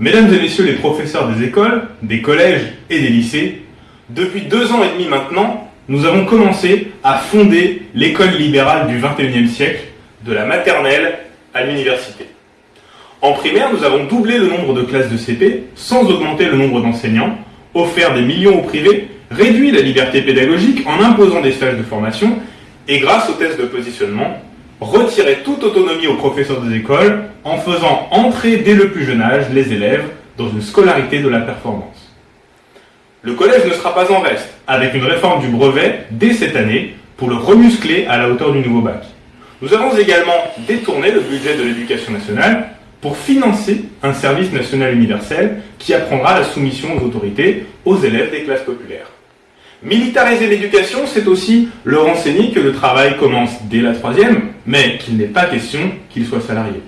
Mesdames et messieurs les professeurs des écoles, des collèges et des lycées, depuis deux ans et demi maintenant, nous avons commencé à fonder l'école libérale du 21e siècle, de la maternelle à l'université. En primaire, nous avons doublé le nombre de classes de CP sans augmenter le nombre d'enseignants, offert des millions au privé, réduit la liberté pédagogique en imposant des stages de formation et grâce aux tests de positionnement, retiré toute autonomie aux professeurs des écoles en faisant entrer dès le plus jeune âge les élèves dans une scolarité de la performance. Le collège ne sera pas en reste, avec une réforme du brevet dès cette année pour le remuscler à la hauteur du nouveau bac. Nous avons également détourné le budget de l'éducation nationale pour financer un service national universel qui apprendra la soumission aux autorités aux élèves des classes populaires. Militariser l'éducation, c'est aussi leur enseigner que le travail commence dès la troisième, mais qu'il n'est pas question qu'il soit salarié.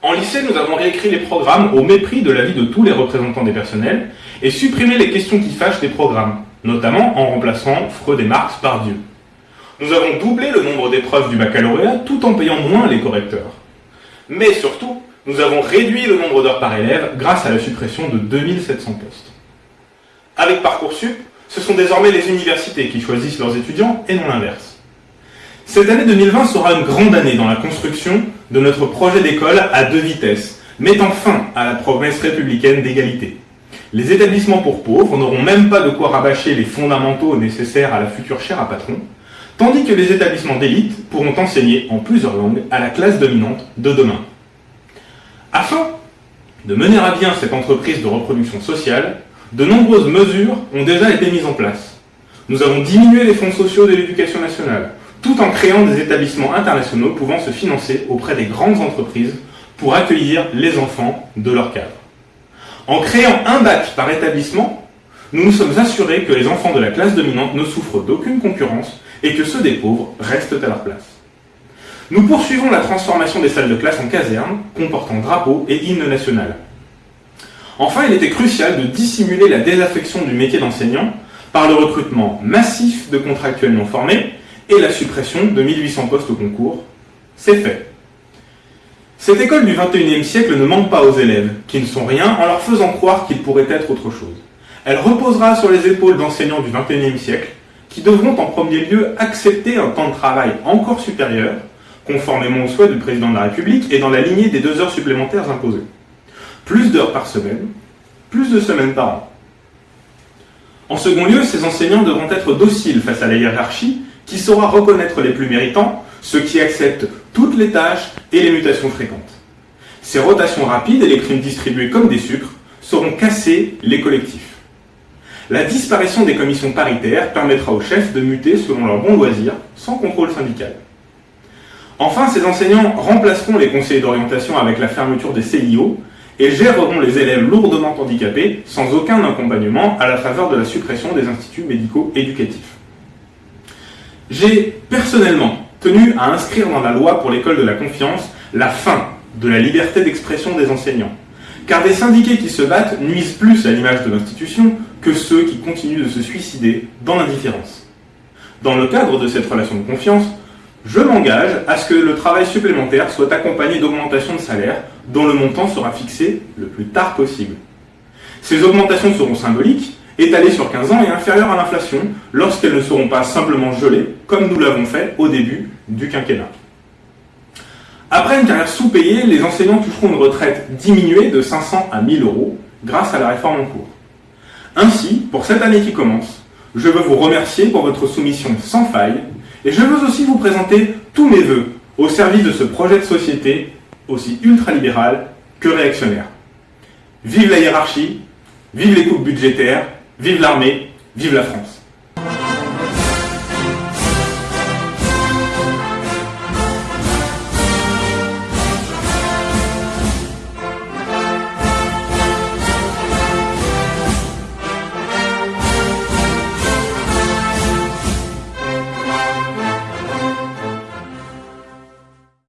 En lycée, nous avons réécrit les programmes au mépris de l'avis de tous les représentants des personnels et supprimé les questions qui fâchent des programmes, notamment en remplaçant Freud et Marx par Dieu. Nous avons doublé le nombre d'épreuves du baccalauréat tout en payant moins les correcteurs. Mais surtout, nous avons réduit le nombre d'heures par élève grâce à la suppression de 2700 postes. Avec Parcoursup, ce sont désormais les universités qui choisissent leurs étudiants et non l'inverse. Cette année 2020 sera une grande année dans la construction de notre projet d'école à deux vitesses, mettant fin à la promesse républicaine d'égalité. Les établissements pour pauvres n'auront même pas de quoi rabâcher les fondamentaux nécessaires à la future chaire à patron, tandis que les établissements d'élite pourront enseigner en plusieurs langues à la classe dominante de demain. Afin de mener à bien cette entreprise de reproduction sociale, de nombreuses mesures ont déjà été mises en place. Nous avons diminué les fonds sociaux de l'éducation nationale, tout en créant des établissements internationaux pouvant se financer auprès des grandes entreprises pour accueillir les enfants de leur cadre. En créant un bac par établissement, nous nous sommes assurés que les enfants de la classe dominante ne souffrent d'aucune concurrence et que ceux des pauvres restent à leur place. Nous poursuivons la transformation des salles de classe en casernes, comportant drapeaux et hymne national. Enfin, il était crucial de dissimuler la désaffection du métier d'enseignant par le recrutement massif de contractuels non formés et la suppression de 1800 postes au concours. C'est fait. Cette école du 21e siècle ne manque pas aux élèves, qui ne sont rien, en leur faisant croire qu'ils pourraient être autre chose. Elle reposera sur les épaules d'enseignants du 21e siècle, qui devront en premier lieu accepter un temps de travail encore supérieur, conformément aux souhaits du président de la République et dans la lignée des deux heures supplémentaires imposées. Plus d'heures par semaine, plus de semaines par an. En second lieu, ces enseignants devront être dociles face à la hiérarchie qui saura reconnaître les plus méritants, ceux qui acceptent toutes les tâches et les mutations fréquentes. Ces rotations rapides et les primes distribuées comme des sucres sauront casser les collectifs. La disparition des commissions paritaires permettra aux chefs de muter selon leur bon loisir, sans contrôle syndical. Enfin, ces enseignants remplaceront les conseillers d'orientation avec la fermeture des CIO et géreront les élèves lourdement handicapés sans aucun accompagnement à la faveur de la suppression des instituts médicaux éducatifs. J'ai personnellement tenu à inscrire dans la loi pour l'école de la confiance la fin de la liberté d'expression des enseignants. Car des syndiqués qui se battent nuisent plus à l'image de l'institution que ceux qui continuent de se suicider dans l'indifférence. Dans le cadre de cette relation de confiance, je m'engage à ce que le travail supplémentaire soit accompagné d'augmentations de salaire dont le montant sera fixé le plus tard possible. Ces augmentations seront symboliques étalées sur 15 ans et inférieures à l'inflation lorsqu'elles ne seront pas simplement gelées, comme nous l'avons fait au début du quinquennat. Après une carrière sous-payée, les enseignants toucheront une retraite diminuée de 500 à 1000 euros grâce à la réforme en cours. Ainsi, pour cette année qui commence, je veux vous remercier pour votre soumission sans faille et je veux aussi vous présenter tous mes voeux au service de ce projet de société aussi ultralibéral que réactionnaire. Vive la hiérarchie, vive les coupes budgétaires, Vive l'armée, vive la France